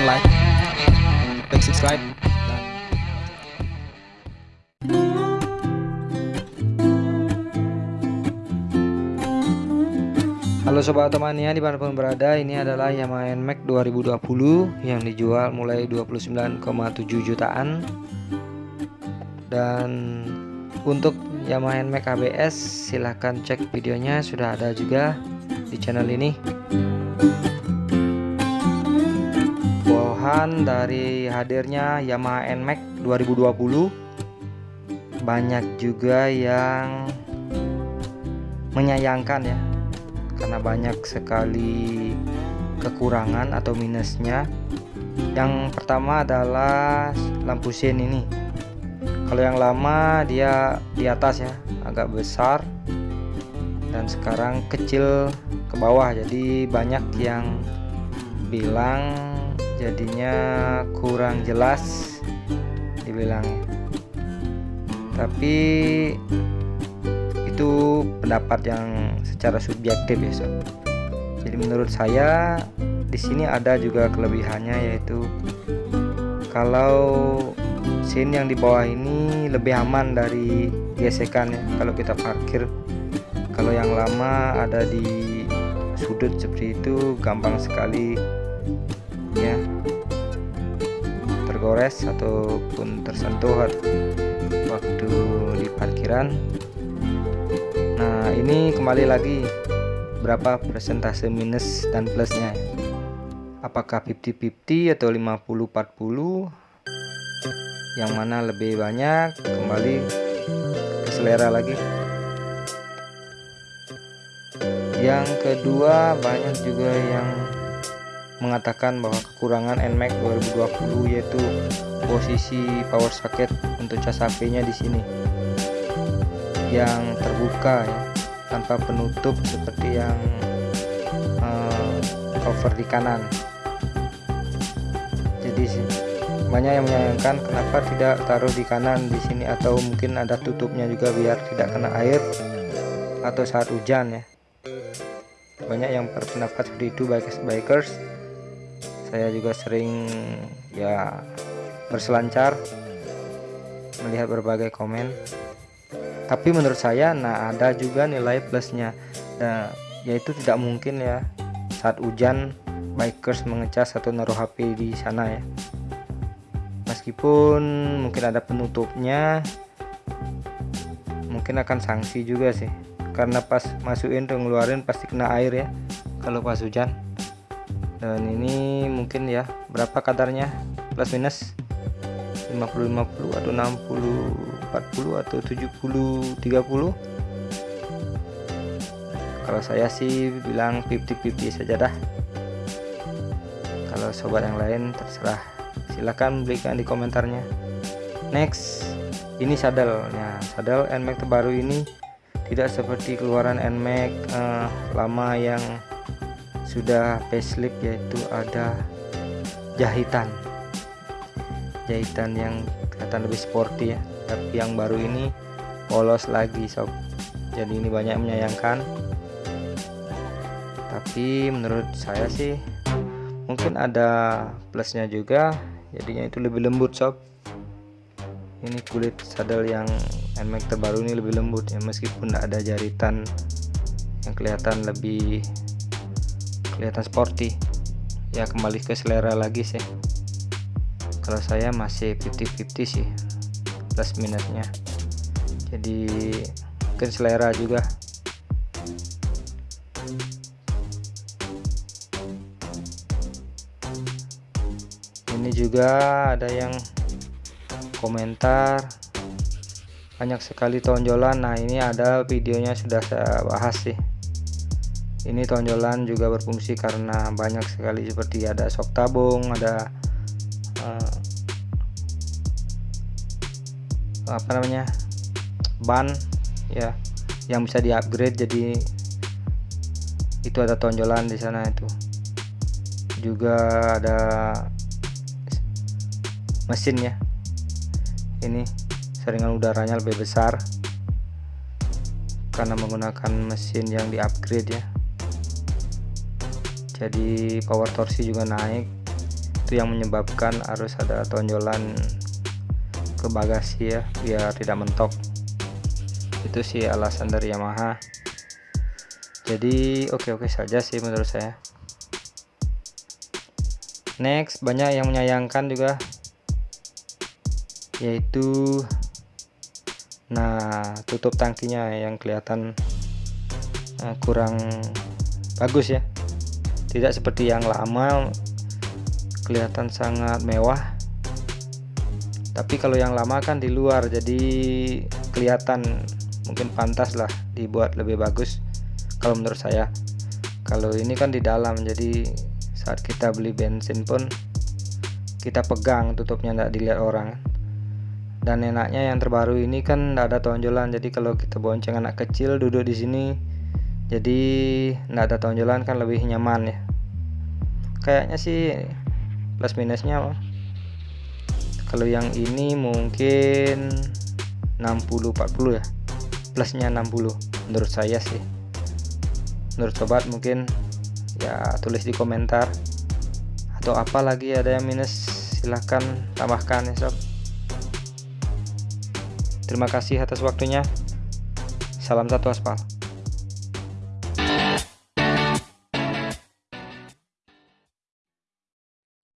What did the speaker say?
silahkan like klik subscribe. Halo Sobat Otomania di mana pun berada ini adalah Yamaha NMAX 2020 yang dijual mulai 29,7 jutaan. Dan untuk Yamaha NMAX ABS silahkan cek videonya sudah ada juga di channel ini Dari hadirnya Yamaha NMAX 2020 banyak juga yang menyayangkan ya karena banyak sekali kekurangan atau minusnya. Yang pertama adalah lampu sen ini. Kalau yang lama dia di atas ya agak besar dan sekarang kecil ke bawah. Jadi banyak yang bilang jadinya kurang jelas dibilang tapi itu pendapat yang secara subjektif ya sob. Jadi menurut saya di sini ada juga kelebihannya yaitu kalau scene yang di bawah ini lebih aman dari gesekan ya kalau kita parkir. Kalau yang lama ada di sudut seperti itu gampang sekali ya. Tergores ataupun tersentuh waktu di parkiran. Nah ini kembali lagi berapa persentase minus dan plusnya? Apakah 50-50 atau 50-40 yang mana lebih banyak? Kembali ke selera lagi. Yang kedua banyak juga yang mengatakan bahwa kekurangan NMAX 2020 yaitu posisi power socket untuk cas HP nya di sini. Yang terbuka ya tanpa penutup seperti yang uh, cover di kanan. Jadi banyak yang menyayangkan kenapa tidak taruh di kanan di sini atau mungkin ada tutupnya juga biar tidak kena air atau saat hujan ya. Banyak yang berpendapat seperti itu bikers bikers saya juga sering ya berselancar melihat berbagai komen. Tapi menurut saya nah ada juga nilai plusnya. Nah yaitu tidak mungkin ya saat hujan bikers mengecas atau naruh HP di sana ya. Meskipun mungkin ada penutupnya mungkin akan sanksi juga sih. Karena pas masukin tuh ngeluarin pasti kena air ya kalau pas hujan dan ini mungkin ya berapa kadarnya? Plus minus 50 50 atau 60 40 atau 70 30 kalau saya sih bilang 50-50 saja dah. Kalau sobat yang lain terserah. Silahkan berikan di komentarnya. Next ini saddle-nya saddle NMAX terbaru ini tidak seperti keluaran NMAX eh, lama yang sudah facelift yaitu ada jahitan. Jahitan yang kelihatan lebih sporty ya. Tapi yang baru ini polos lagi sob. Jadi ini banyak menyayangkan. Tapi menurut saya sih mungkin ada plusnya juga. Jadinya itu lebih lembut sob. Ini kulit saddle yang NMAX terbaru ini lebih lembut ya. Meskipun ada jaritan yang kelihatan lebih kelihatan sporty. Ya kembali ke selera lagi sih. Kalau saya masih 50-50 sih plus minusnya. Jadi mungkin selera juga. Ini juga ada yang komentar. Banyak sekali tonjolan. Nah ini ada videonya sudah saya bahas sih ini tonjolan juga berfungsi karena banyak sekali seperti ada sok tabung ada uh, apa namanya ban ya yang bisa di upgrade jadi itu ada tonjolan di sana itu. Juga ada mesin ya. Ini seringan udaranya lebih besar karena menggunakan mesin yang di upgrade ya jadi power torsi juga naik. Itu yang menyebabkan harus ada tonjolan ke bagasi ya biar tidak mentok. Itu sih alasan dari Yamaha. Jadi oke-oke saja sih menurut saya. Next banyak yang menyayangkan juga yaitu nah tutup tangkinya yang kelihatan uh, kurang bagus ya tidak seperti yang lama kelihatan sangat mewah. Tapi kalau yang lama kan di luar jadi kelihatan mungkin pantas lah dibuat lebih bagus kalau menurut saya. Kalau ini kan di dalam jadi saat kita beli bensin pun kita pegang tutupnya tidak dilihat orang. Dan enaknya yang terbaru ini kan tidak ada tonjolan jadi kalau kita bonceng anak kecil duduk di sini jadi tidak ada tonjolan kan lebih nyaman ya. Kayaknya sih plus minusnya kalau yang ini mungkin 60 40 ya. Plusnya 60 menurut saya sih. Menurut sobat mungkin ya tulis di komentar. Atau apa lagi ada yang minus silahkan tambahkan ya sob. Terima kasih atas waktunya. Salam satu aspal.